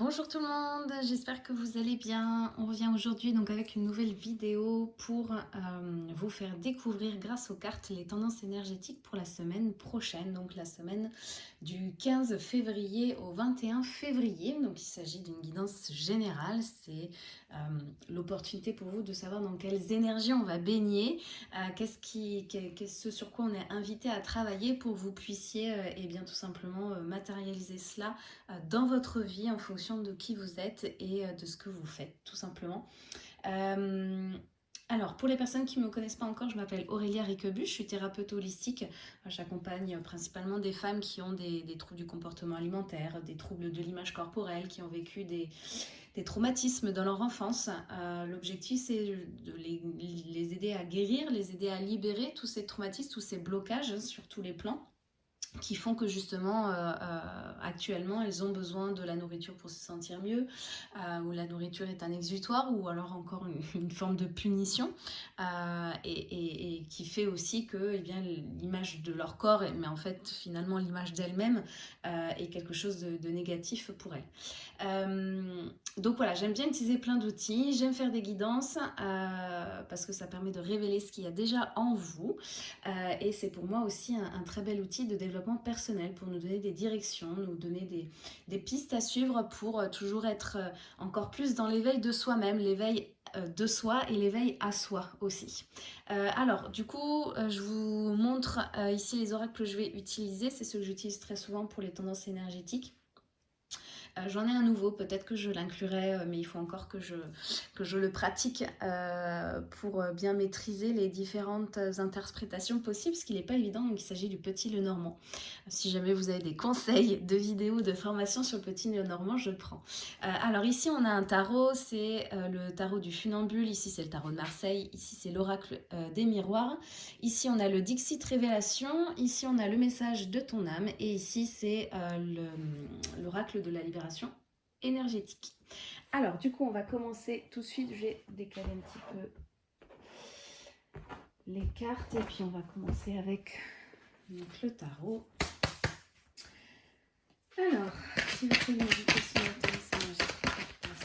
Bonjour tout le monde, j'espère que vous allez bien. On revient aujourd'hui donc avec une nouvelle vidéo pour euh, vous faire découvrir grâce aux cartes les tendances énergétiques pour la semaine prochaine, donc la semaine du 15 février au 21 février. Donc il s'agit d'une guidance générale, c'est euh, l'opportunité pour vous de savoir dans quelles énergies on va baigner, euh, qu'est-ce qui, ce sur quoi on est invité à travailler pour que vous puissiez et eh bien tout simplement matérialiser cela dans votre vie en fonction de qui vous êtes et euh, de ce que vous faites, tout simplement. Euh, alors, pour les personnes qui ne me connaissent pas encore, je m'appelle Aurélia Riquebu, je suis thérapeute holistique. J'accompagne principalement des femmes qui ont des, troubles du comportement alimentaire, des troubles de l'image corporelle, qui ont vécu des, traumatismes dans leur enfance. Euh, l'objectif, c'est de les, aider à guérir, les aider à libérer tous ces traumatismes, tous ces blocages sur tous les plans qui font que justement euh, euh, actuellement elles ont besoin de la nourriture pour se sentir mieux euh, ou la nourriture est un exutoire ou alors encore une, forme de punition et, qui fait aussi que eh l'image de leur corps mais en fait finalement l'image d'elle-même est quelque chose de, négatif pour elles. Donc voilà j'aime bien utiliser plein d'outils j'aime faire des guidances parce que ça permet de révéler ce qu'il y a déjà en vous et c'est pour moi aussi un très bel outil de développement personnel, pour nous donner des directions, nous donner des, pistes à suivre pour euh, toujours être euh, encore plus dans l'éveil de soi-même, l'éveil euh, de soi et l'éveil à soi aussi. alors, du coup, je vous montre ici les oracles que je vais utiliser. C'est ceux que j'utilise très souvent pour les tendances énergétiques. Euh, j'en ai un nouveau, peut-être que je l'inclurai, euh, mais il faut encore que je, que je le pratique euh, pour bien maîtriser les différentes interprétations possibles, ce qui n'est pas évident, donc il s'agit du Petit Le Normand. Si jamais vous avez des conseils de vidéos, de formation sur le Petit Le Normand, je le prends. alors ici, on a un tarot, c'est le tarot du funambule, ici c'est le tarot de Marseille, ici c'est l'oracle des miroirs, ici on a le Dixit Révélation, ici on a le message de ton âme, et ici c'est l'oracle de la libération énergétique. Alors, du coup, on va commencer tout de suite. Je vais décaler un petit peu les cartes et puis on va commencer avec le tarot. Alors, si vous pouvez la énergétique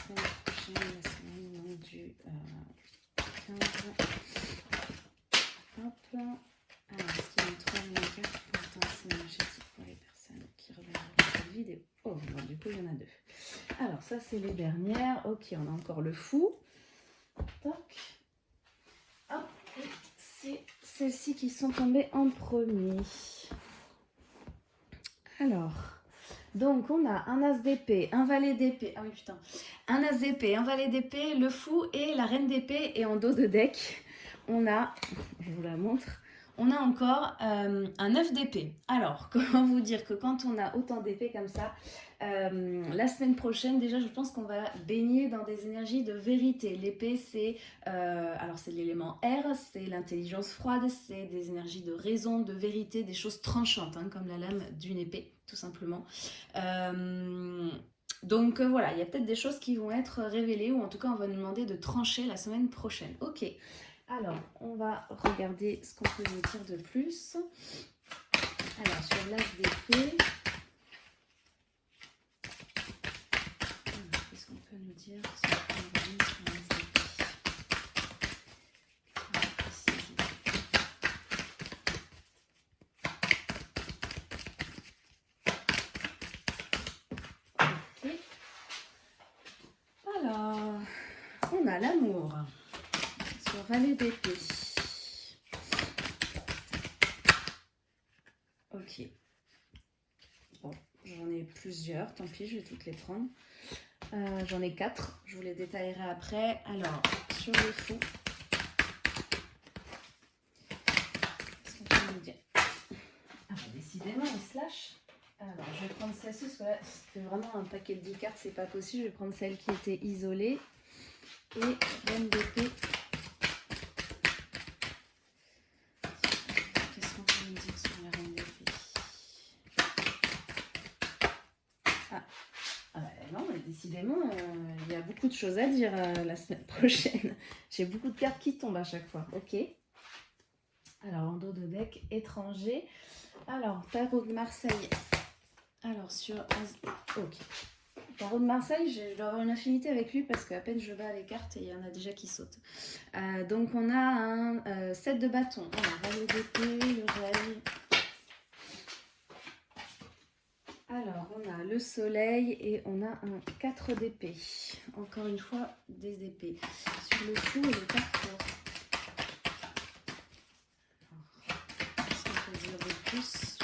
pour la semaine du euh, 15. Hop. Alors, est-ce qu'il y a une troisième carte pour la tendance énergétique pour les personnes qui Oh, du coup, il y en a deux. Alors, ça, c'est les dernières. Ok, on a encore le fou. Toc. Hop, c'est celles-ci qui sont tombées en premier. Alors, donc on a un as d'épée, un valet d'épée, ah oui putain, un as d'épée, un valet d'épée, le fou et la reine d'épée. Et en dos de deck, on a, je vous la montre, on a encore euh, un œuf d'épée. Alors, comment vous dire que quand on a autant d'épées comme ça, euh, la semaine prochaine, déjà, je pense qu'on va baigner dans des énergies de vérité. L'épée, c'est euh, l'élément R, c'est l'intelligence froide, c'est des énergies de raison, de vérité, des choses tranchantes, hein, comme la lame d'une épée, tout simplement. donc voilà, il y a peut-être des choses qui vont être révélées, ou en tout cas, on va nous demander de trancher la semaine prochaine. Ok. Alors, on va regarder ce qu'on peut nous dire de plus. Alors, sur l'as d'épée, qu'est-ce qu'on peut nous dire sur Alors, on a l'amour valet d'épée. Ok. Bon, j'en ai plusieurs, tant pis, je vais toutes les prendre. Euh, j'en ai quatre, je vous les détaillerai après. Alors, sur le fou. Ah, décidément, il se lâche. Alors, je vais prendre celle-ci, parce que c'était vraiment un paquet de 10 cartes, c'est pas possible. Je vais prendre celle qui était isolée. Et bonne d'épée euh, il y a beaucoup de choses à dire euh, la semaine prochaine. J'ai beaucoup de cartes qui tombent à chaque fois. Ok? Alors, en dos de deck, étranger. Alors, tarot de Marseille. Alors, sur... Ok. Tarot de Marseille, je dois avoir une affinité avec lui parce qu'à peine je bats les cartes et il y en a déjà qui sautent. Euh, donc on a un 7 de bâton, on a valet d'épée, le rêve. Alors on a le soleil et on a un 4 d'épée. Encore une fois des épées. Sur le fou et le carrefour. Qu'est-ce qu'on peut dire de plus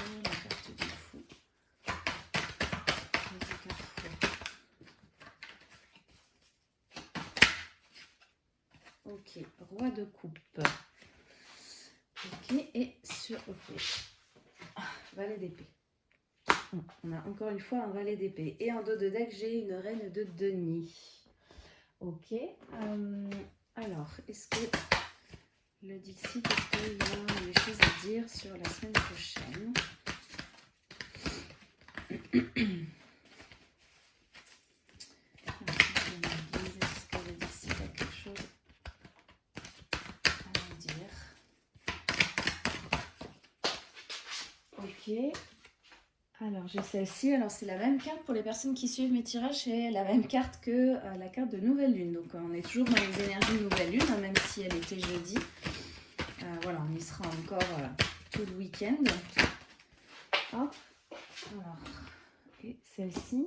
Ok, roi de coupe. Ok, et sur... Ok. Valet d'épée. On a encore une fois un valet d'épée. Et en dos de deck, j'ai une reine de Denis. Ok. Euh, alors, est-ce que le Dixit, est-ce qu'il a des choses à dire sur la semaine prochaine Alors, j'ai celle-ci. Alors, c'est la même carte pour les personnes qui suivent mes tirages. C'est la même carte que euh, la carte de Nouvelle Lune. Donc, on est toujours dans les énergies de Nouvelle Lune, hein, même si elle était jeudi. Euh, voilà, on y sera encore euh, tout le week-end. Alors, et celle-ci.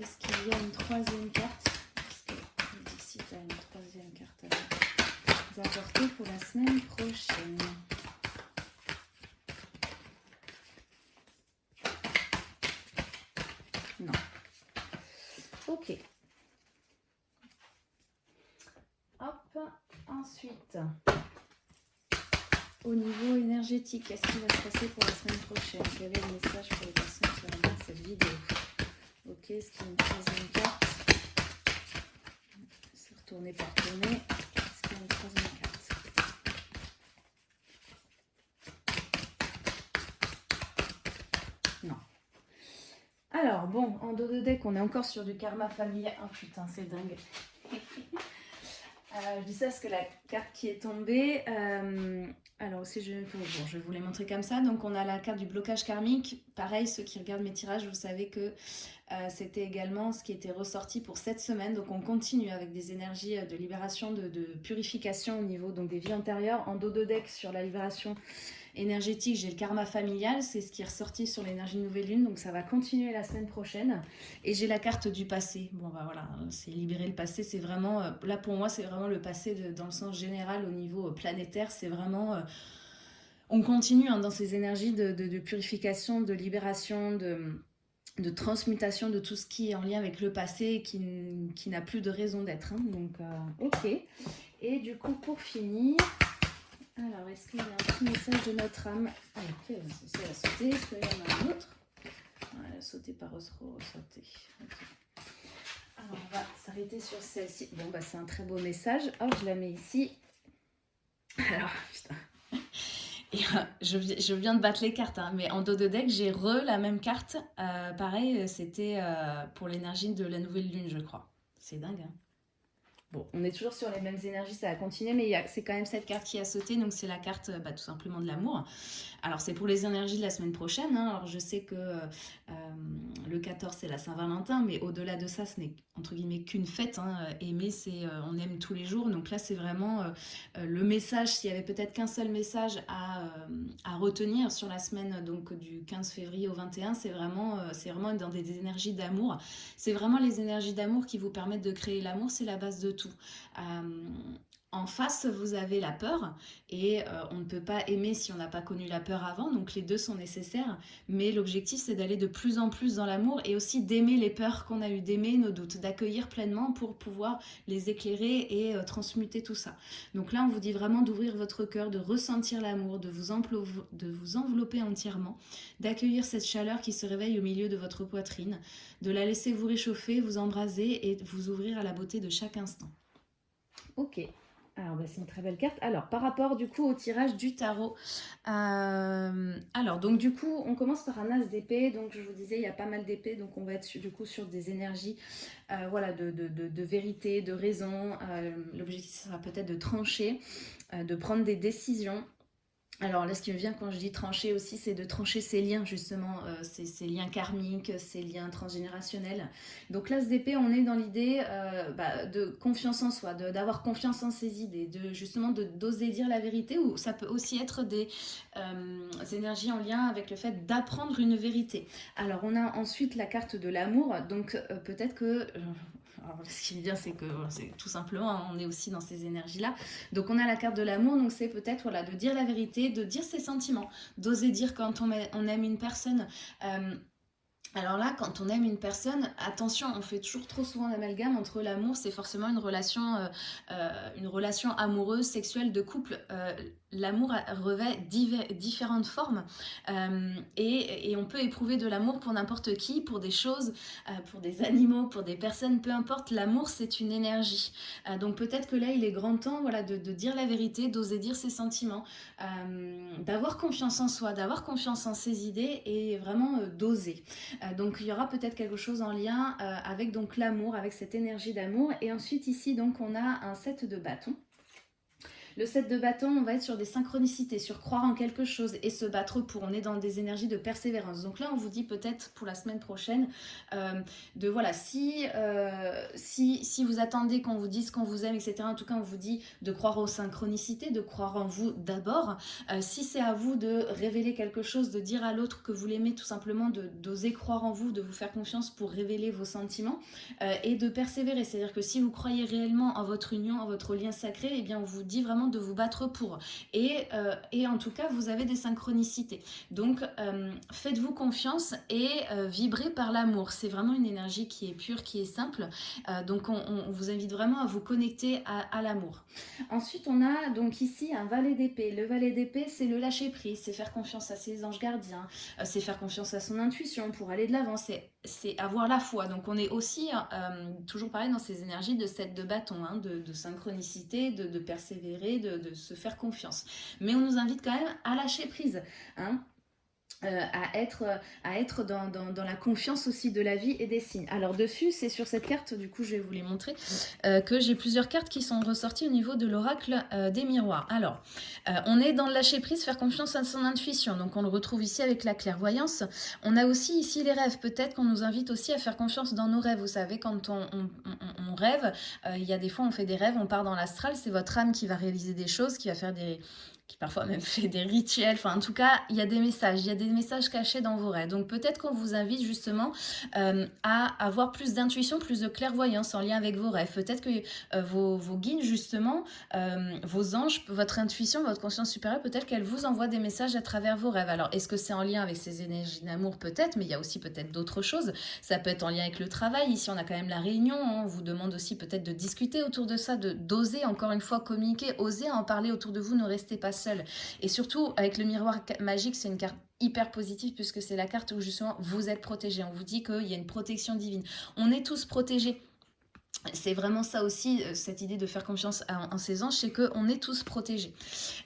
Est-ce qu'il y a une troisième carte? Est-ce que tu as une troisième carte à apporter pour la semaine prochaine Ok. Hop, ensuite, au niveau énergétique, qu'est-ce qui va se passer pour la semaine prochaine? Quel est le message pour les personnes qui regardent cette vidéo? Ok, y a une troisième carte? C'est retourner par tourner. Est-ce qu'il y a une troisième carte? Non. Alors, bon, en dos de deck, on est encore sur du karma familial. Oh putain, c'est dingue. Euh, je dis ça parce que la carte qui est tombée, euh, alors aussi je, vais vous les montrer comme ça. Donc on a la carte du blocage karmique. Pareil, ceux qui regardent mes tirages, vous savez que euh, c'était également ce qui était ressorti pour cette semaine. Donc on continue avec des énergies de libération, de, de purification au niveau donc, des vies antérieures. En dos de deck sur la libération énergétique, j'ai le karma familial, c'est ce qui est ressorti sur l'énergie nouvelle lune, donc ça va continuer la semaine prochaine. Et j'ai la carte du passé. Bon, bah voilà, c'est libérer le passé, c'est vraiment, euh, là pour moi, c'est vraiment le passé dans le sens général au niveau euh, planétaire, c'est vraiment... Euh, on continue hein, dans ces énergies de, purification, de libération, de, transmutation de tout ce qui est en lien avec le passé qui, qui n'a plus de raison d'être. Hein. donc, ok. Et du coup, pour finir, alors, est-ce qu'il y a un petit message de notre âme ah, Ok, c'est a sauté. Est-ce qu'il en a un autre sauté par sauté. Alors, on va s'arrêter sur celle-ci. Bon, bah, c'est un très beau message. Hop, je la mets ici. Alors, putain. Et, euh, je, viens de battre les cartes, hein, mais en dos de deck, j'ai re la même carte. Euh, pareil, c'était euh, pour l'énergie de la nouvelle lune, je crois. C'est dingue, hein On est toujours sur les mêmes énergies, ça va continuer, mais c'est quand même cette carte qui a sauté, donc c'est la carte bah, tout simplement de l'amour. Alors c'est pour les énergies de la semaine prochaine, hein. alors je sais que euh, le 14 c'est la Saint-Valentin, mais au-delà de ça, ce n'est entre guillemets qu'une fête, hein. aimer c'est euh, on aime tous les jours, donc là c'est vraiment euh, le message, s'il y avait peut-être qu'un seul message à, à, retenir sur la semaine donc du 15 février au 21, c'est vraiment, c'est vraiment dans des énergies d'amour, c'est vraiment les énergies d'amour qui vous permettent de créer l'amour, c'est la base de tout. Euh, en face, vous avez la peur et euh, on ne peut pas aimer si on n'a pas connu la peur avant, donc les deux sont nécessaires. Mais l'objectif, c'est d'aller de plus en plus dans l'amour et aussi d'aimer les peurs qu'on a eues, d'aimer nos doutes, d'accueillir pleinement pour pouvoir les éclairer et euh, transmuter tout ça. Donc là, on vous dit vraiment d'ouvrir votre cœur, de ressentir l'amour, de, vous de vous envelopper entièrement, d'accueillir cette chaleur qui se réveille au milieu de votre poitrine, de la laisser vous réchauffer, vous embraser et vous ouvrir à la beauté de chaque instant. Ok, alors, bah, c'est une très belle carte. Alors, par rapport du coup au tirage du tarot, euh, alors, donc du coup, on commence par un as d'épée. Donc, je vous disais, il y a pas mal d'épées. Donc, on va être du coup sur des énergies euh, voilà, de, vérité, de raison. Euh, l'objectif sera peut-être de trancher, de prendre des décisions. Alors là, ce qui me vient quand je dis trancher aussi, c'est de trancher ces liens, justement, euh, ces, liens karmiques, ces liens transgénérationnels. Donc là, d'épée, on est dans l'idée euh, bah, de confiance en soi, d'avoir confiance en ses idées, de justement d'oser dire la vérité, ou ça peut aussi être des euh, énergies en lien avec le fait d'apprendre une vérité. Alors on a ensuite la carte de l'amour, donc peut-être que ce qui me vient, c'est que tout simplement, hein, on est aussi dans ces énergies-là. Donc, on a la carte de l'amour, donc c'est peut-être voilà, de dire la vérité, de dire ses sentiments, d'oser dire quand on, on, aime une personne. Euh, alors là, quand on aime une personne, attention, on fait toujours trop souvent l'amalgame entre l'amour, c'est forcément une relation, euh, euh, une relation amoureuse, sexuelle, de couple. Euh, l'amour revêt différentes formes et, on peut éprouver de l'amour pour n'importe qui, pour des choses, pour des animaux, pour des personnes, peu importe. L'amour, c'est une énergie. donc peut-être que là, il est grand temps de, de dire la vérité, d'oser dire ses sentiments, d'avoir confiance en soi, d'avoir confiance en ses idées et vraiment d'oser. Euh, donc il y aura peut-être quelque chose en lien euh, avec donc l'amour, avec cette énergie d'amour. Et ensuite ici donc on a un set de bâtons. Le set de bâton, on va être sur des synchronicités, sur croire en quelque chose et se battre pour. On est dans des énergies de persévérance. Donc là, on vous dit peut-être pour la semaine prochaine euh, de voilà, si, euh, si, si vous attendez qu'on vous dise qu'on vous aime, etc. En tout cas, on vous dit de croire aux synchronicités, de croire en vous d'abord. Euh, si c'est à vous de révéler quelque chose, de dire à l'autre que vous l'aimez, tout simplement d'oser croire en vous, de vous faire confiance pour révéler vos sentiments et de persévérer. C'est-à-dire que si vous croyez réellement en votre union, en votre lien sacré, eh bien on vous dit vraiment de vous battre pour. Et, euh, et en tout cas, vous avez des synchronicités. Donc, euh, faites-vous confiance et euh, vibrez par l'amour. C'est vraiment une énergie qui est pure, qui est simple. donc, on, vous invite vraiment à vous connecter à, l'amour. Ensuite, on a donc ici un valet d'épée. Le valet d'épée, c'est le lâcher prise, c'est faire confiance à ses anges gardiens, c'est faire confiance à son intuition pour aller de l'avant, c'est avoir la foi. Donc, on est aussi toujours pareil dans ces énergies de cette de bâton, hein, de, synchronicité, de persévérer, de, se faire confiance. Mais on nous invite quand même à lâcher prise. Hein. Euh, à être, à être dans, dans, la confiance aussi de la vie et des signes. Alors dessus, c'est sur cette carte, du coup je vais vous les montrer, euh, que j'ai plusieurs cartes qui sont ressorties au niveau de l'oracle euh, des miroirs. Alors, on est dans le lâcher prise, faire confiance à son intuition, donc on le retrouve ici avec la clairvoyance. On a aussi ici les rêves, peut-être qu'on nous invite aussi à faire confiance dans nos rêves, vous savez, quand on, on rêve, il y a des fois on fait des rêves, on part dans l'astral, c'est votre âme qui va réaliser des choses, qui va faire des qui parfois même fait des rituels. Enfin, en tout cas, il y a des messages, il y a des messages cachés dans vos rêves. Donc peut-être qu'on vous invite justement euh, à avoir plus d'intuition, plus de clairvoyance en lien avec vos rêves. Peut-être que euh, vos, guides, justement, euh, vos anges, votre intuition, votre conscience supérieure, peut-être qu'elle vous envoie des messages à travers vos rêves. Alors, est-ce que c'est en lien avec ces énergies d'amour? Peut-être, mais il y a aussi peut-être d'autres choses. Ça peut être en lien avec le travail. Ici, on a quand même la réunion. Hein. On vous demande aussi peut-être de discuter autour de ça, d'oser encore une fois communiquer, oser en parler autour de vous. Ne restez pas seul. Et surtout, avec le miroir magique, c'est une carte hyper positive puisque c'est la carte où justement vous êtes protégé. On vous dit qu'il y a une protection divine. On est tous protégés c'est vraiment ça aussi, euh, cette idée de faire confiance en, ses anges, c'est qu'on est tous protégés.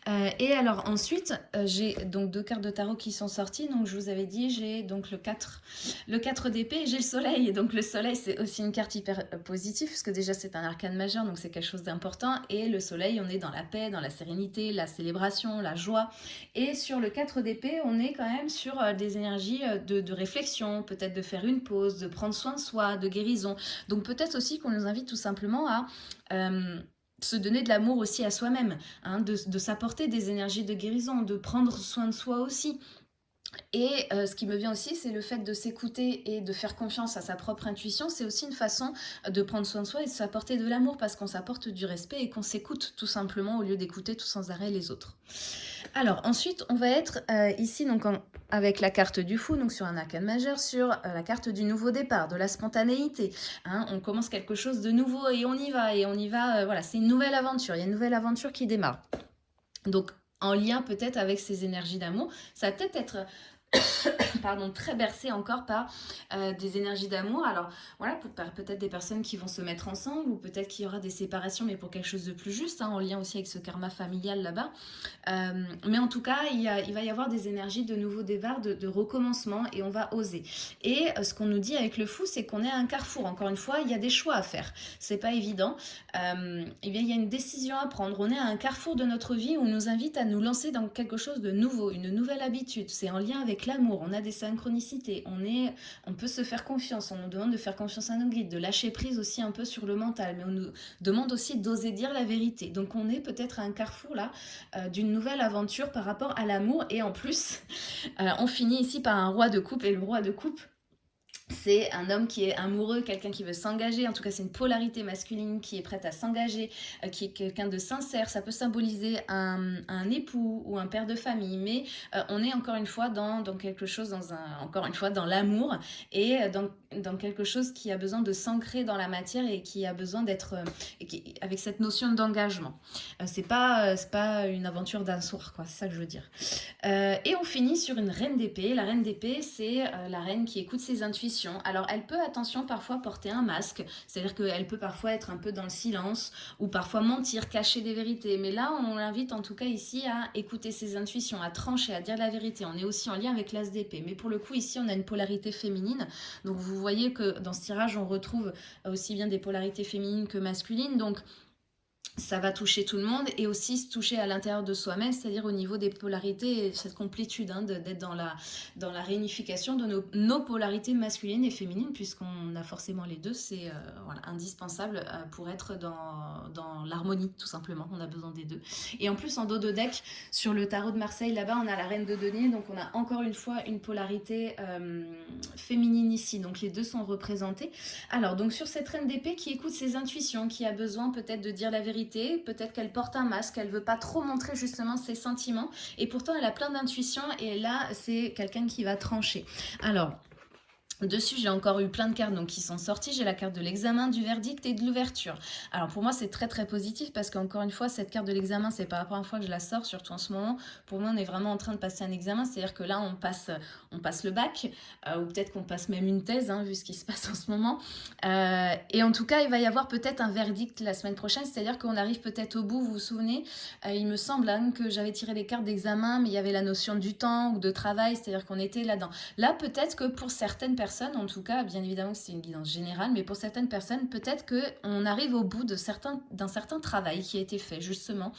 Euh, et alors ensuite, euh, j'ai donc deux cartes de tarot qui sont sorties. Donc je vous avais dit, j'ai donc le 4, le 4 d'épée j'ai le soleil. Et donc le soleil, c'est aussi une carte hyper positive, parce que déjà c'est un arcane majeur, donc c'est quelque chose d'important. Et le soleil, on est dans la paix, dans la sérénité, la célébration, la joie. Et sur le 4 d'épée, on est quand même sur des énergies de, de réflexion, peut-être de faire une pause, de prendre soin de soi, de guérison. Donc peut-être aussi qu'on nous invite tout simplement à... Euh, se donner de l'amour aussi à soi-même, hein, de, s'apporter des énergies de guérison, de prendre soin de soi aussi. Et euh, ce qui me vient aussi, c'est le fait de s'écouter et de faire confiance à sa propre intuition. C'est aussi une façon de prendre soin de soi et de s'apporter de l'amour parce qu'on s'apporte du respect et qu'on s'écoute tout simplement au lieu d'écouter tout sans arrêt les autres. Alors ensuite, on va être euh, ici donc avec la carte du fou, donc sur un arcane majeur, sur euh, la carte du nouveau départ, de la spontanéité. Hein. on commence quelque chose de nouveau et on y va, et on y va, voilà, c'est une nouvelle aventure, il y a une nouvelle aventure qui démarre. Donc en lien peut-être avec ces énergies d'amour, ça va peut-être être pardon, très bercé encore par euh, des énergies d'amour. Alors voilà, peut-être des personnes qui vont se mettre ensemble ou peut-être qu'il y aura des séparations mais pour quelque chose de plus juste, hein, en lien aussi avec ce karma familial là-bas. Euh, mais en tout cas, il, va y avoir des énergies de nouveau départ, de, recommencement et on va oser. Et euh, ce qu'on nous dit avec le fou, c'est qu'on est à un carrefour. Encore une fois, il y a des choix à faire. C'est pas évident. eh il y a une décision à prendre. On est à un carrefour de notre vie où on nous invite à nous lancer dans quelque chose de nouveau, une nouvelle habitude. C'est en lien avec l'amour. On a des synchronicité, on, est, on peut se faire confiance, on nous demande de faire confiance à nos guides, de lâcher prise aussi un peu sur le mental, mais on nous demande aussi d'oser dire la vérité. Donc on est peut-être à un carrefour là euh, d'une nouvelle aventure par rapport à l'amour et en plus euh, on finit ici par un roi de coupe et le roi de coupe c'est un homme qui est amoureux, quelqu'un qui veut s'engager, en tout cas c'est une polarité masculine qui est prête à s'engager, euh, qui est quelqu'un de sincère, ça peut symboliser un, époux ou un père de famille, mais euh, on est encore une fois dans, quelque chose, dans un, encore une fois dans l'amour. Et euh, dans, dans, quelque chose qui a besoin de s'ancrer dans la matière et qui a besoin d'être avec cette notion d'engagement. c'est pas, pas une aventure d'un soir, c'est ça que je veux dire. et on finit sur une reine d'épée, la reine d'épée c'est la reine qui écoute ses intuitions alors, elle peut, attention, parfois porter un masque, c'est-à-dire qu'elle peut parfois être un peu dans le silence, ou parfois mentir, cacher des vérités. Mais là, on l'invite en tout cas ici à écouter ses intuitions, à trancher, à dire la vérité. On est aussi en lien avec l'as d'épée. Mais pour le coup, ici, on a une polarité féminine. Donc, vous voyez que dans ce tirage, on retrouve aussi bien des polarités féminines que masculines. Donc, ça va toucher tout le monde et aussi se toucher à l'intérieur de soi-même, c'est-à-dire au niveau des polarités et cette complétude, hein, d'être dans la, réunification de nos, polarités masculines et féminines, puisqu'on a forcément les deux, c'est euh, indispensable euh, pour être dans, l'harmonie, tout simplement, on a besoin des deux. Et en plus, en dos de deck, sur le tarot de Marseille, là-bas, on a la reine de denier, donc on a encore une fois une polarité euh, féminine ici, donc les deux sont représentés. Alors, donc sur cette reine d'épée qui écoute ses intuitions, qui a besoin peut-être de dire la vérité, peut-être qu'elle porte un masque, elle veut pas trop montrer justement ses sentiments, et pourtant elle a plein d'intuition, et là c'est quelqu'un qui va trancher. Alors, Dessus, j'ai encore eu plein de cartes donc, qui sont sorties. J'ai la carte de l'examen, du verdict et de l'ouverture. Alors pour moi, c'est très très positif parce qu'encore une fois, cette carte de l'examen, c'est pas la première fois que je la sors, surtout en ce moment. Pour moi, on est vraiment en train de passer un examen. C'est-à-dire que là, on passe, on passe le bac euh, ou peut-être qu'on passe même une thèse, hein, vu ce qui se passe en ce moment. Euh, et en tout cas, il va y avoir peut-être un verdict la semaine prochaine. C'est-à-dire qu'on arrive peut-être au bout. Vous vous souvenez euh, Il me semble hein, que j'avais tiré les cartes d'examen, mais il y avait la notion du temps ou de travail. C'est-à-dire qu'on était là-dedans. Là, peut-être que pour certaines personnes, en tout cas, bien évidemment que c'est une guidance générale, mais pour certaines personnes, peut-être qu'on arrive au bout d'un certain, certain travail qui a été fait, justement,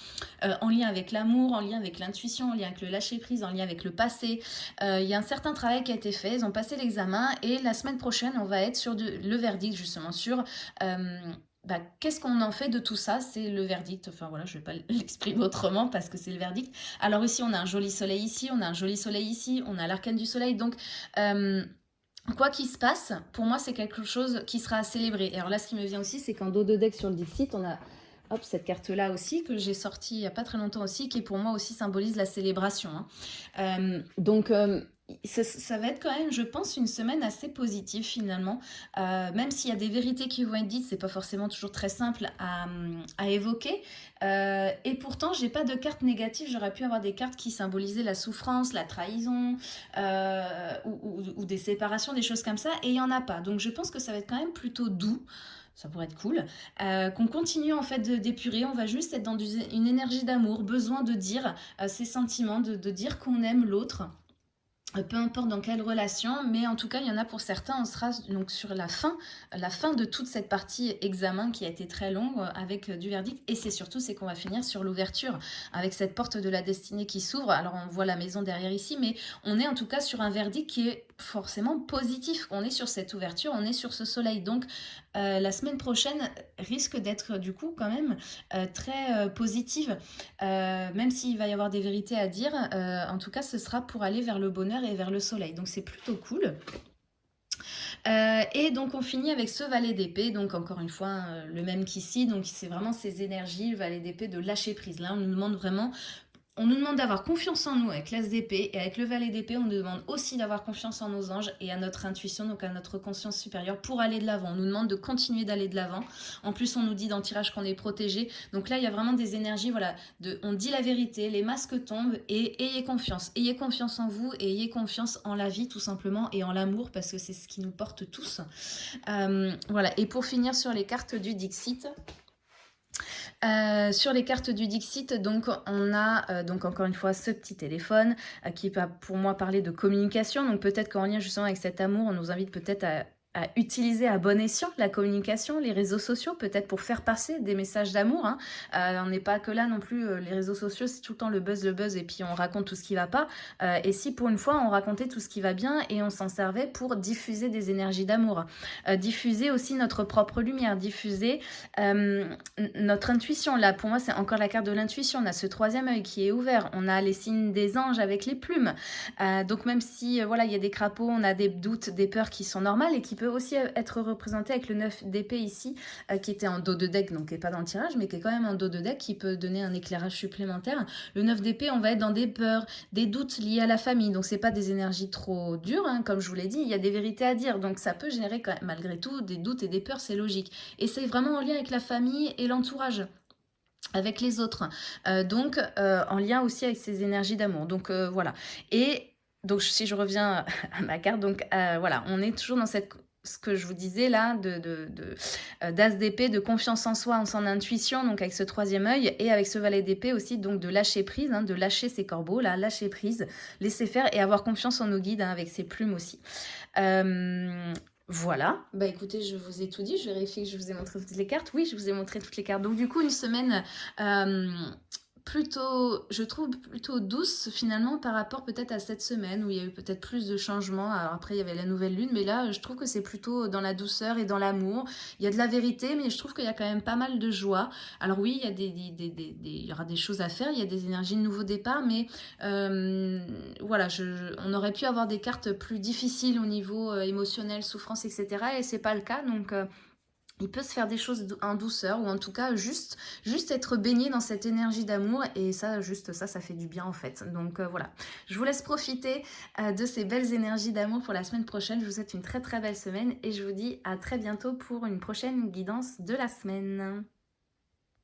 euh, en lien avec l'amour, en lien avec l'intuition, en lien avec le lâcher-prise, en lien avec le passé. Euh, il y a un certain travail qui a été fait, ils ont passé l'examen, et la semaine prochaine, on va être sur le verdict, justement, sur... Euh, bah, qu'est-ce qu'on en fait de tout ça? C'est le verdict. Enfin voilà, je ne vais pas l'exprimer autrement parce que c'est le verdict. Alors ici, on a un joli soleil ici, on a un joli soleil ici, on a l'arcane du soleil. Donc, quoi qu'il se passe, pour moi, c'est quelque chose qui sera à célébrer. Et alors là, ce qui me vient aussi, c'est qu'en dos de deck sur le Dixit, on a hop, cette carte-là aussi, que j'ai sortie il n'y a pas très longtemps aussi, qui pour moi aussi symbolise la célébration. Hein. Euh, donc, euh, ça, va être quand même, je pense, une semaine assez positive finalement. Euh, même s'il y a des vérités qui vont être dites, c'est pas forcément toujours très simple à, évoquer. Euh, et pourtant, j'ai pas de cartes négatives. J'aurais pu avoir des cartes qui symbolisaient la souffrance, la trahison euh, ou, des séparations, des choses comme ça. Et il y en a pas. Donc je pense que ça va être quand même plutôt doux ça pourrait être cool, qu'on continue en fait d'épurer, on va juste être dans une énergie d'amour, besoin de dire ses sentiments, de dire qu'on aime l'autre, peu importe dans quelle relation, mais en tout cas, il y en a pour certains, on sera donc sur la fin, la fin de toute cette partie examen qui a été très longue euh, avec euh, du verdict. Et c'est surtout, c'est qu'on va finir sur l'ouverture, avec cette porte de la destinée qui s'ouvre. Alors, on voit la maison derrière ici, mais on est en tout cas sur un verdict qui est forcément positif. On est sur cette ouverture, on est sur ce soleil. Donc, euh, la semaine prochaine risque d'être du coup quand même très positive, même s'il va y avoir des vérités à dire. en tout cas, ce sera pour aller vers le bonheur et vers le soleil. Donc c'est plutôt cool. Euh, et donc on finit avec ce valet d'épée, donc encore une fois euh, le même qu'ici, donc c'est vraiment ces énergies, le valet d'épée de lâcher prise. Là on nous demande vraiment on nous demande d'avoir confiance en nous avec l'As d'épée et avec le valet d'épée, on nous demande aussi d'avoir confiance en nos anges et à notre intuition, donc à notre conscience supérieure pour aller de l'avant. On nous demande de continuer d'aller de l'avant. En plus, on nous dit dans le tirage qu'on est protégé. Donc là, il y a vraiment des énergies, voilà, de, on dit la vérité, les masques tombent et ayez confiance. Ayez confiance en vous et ayez confiance en la vie tout simplement et en l'amour parce que c'est ce qui nous porte tous. Euh, voilà, et pour finir sur les cartes du Dixit, euh, sur les cartes du Dixit, donc on a euh, donc encore une fois ce petit téléphone euh, qui va pour moi parler de communication. Donc peut-être qu'en lien justement avec cet amour, on nous invite peut-être à utiliser à bon escient la communication, les réseaux sociaux, peut-être pour faire passer des messages d'amour. Hein. Euh, on n'est pas que là non plus, euh, les réseaux sociaux, c'est tout le temps le buzz, le buzz, et puis on raconte tout ce qui va pas. Euh, et si pour une fois, on racontait tout ce qui va bien et on s'en servait pour diffuser des énergies d'amour, diffuser aussi notre propre lumière, diffuser notre intuition. Là, pour moi, c'est encore la carte de l'intuition. On a ce troisième œil qui est ouvert. On a les signes des anges avec les plumes. donc même si, voilà, il y a des crapauds, on a des doutes, des peurs qui sont normales et qui aussi être représenté avec le 9 d'épée ici, euh, qui était en dos de deck, donc qui n'est pas dans le tirage, mais qui est quand même en dos de deck, qui peut donner un éclairage supplémentaire. Le 9 d'épée, on va être dans des peurs, des doutes liés à la famille, donc c'est pas des énergies trop dures, hein, comme je vous l'ai dit, il y a des vérités à dire, donc ça peut générer quand même, malgré tout des doutes et des peurs, c'est logique. Et c'est vraiment en lien avec la famille et l'entourage avec les autres, euh, donc euh, en lien aussi avec ces énergies d'amour. Donc voilà. Et donc si je reviens à ma carte, donc voilà, on est toujours dans cette ce que je vous disais là, de, de, de euh, d'as d'épée, de confiance en soi, en son intuition, donc avec ce troisième œil, et avec ce valet d'épée aussi, donc de lâcher prise, hein, de lâcher ses corbeaux, là, lâcher prise, laisser faire et avoir confiance en nos guides, hein, avec ses plumes aussi. Euh, voilà, bah écoutez, je vous ai tout dit, je vérifie que je vous ai montré toutes les cartes. Oui, je vous ai montré toutes les cartes. Donc du coup, une semaine... Euh, plutôt, je trouve plutôt douce finalement par rapport peut-être à cette semaine où il y a eu peut-être plus de changements. Alors après il y avait la nouvelle lune, mais là je trouve que c'est plutôt dans la douceur et dans l'amour. Il y a de la vérité, mais je trouve qu'il y a quand même pas mal de joie. Alors oui, il y, a des, des, des, il y aura des choses à faire, il y a des énergies de nouveau départ, mais euh, voilà, on aurait pu avoir des cartes plus difficiles au niveau euh, émotionnel, souffrance, etc. Et c'est pas le cas, donc... Euh, il peut se faire des choses en douceur ou en tout cas juste, juste être baigné dans cette énergie d'amour et ça, juste ça, ça fait du bien en fait. Donc euh, voilà, je vous laisse profiter euh, de ces belles énergies d'amour pour la semaine prochaine. Je vous souhaite une très très belle semaine et je vous dis à très bientôt pour une prochaine guidance de la semaine.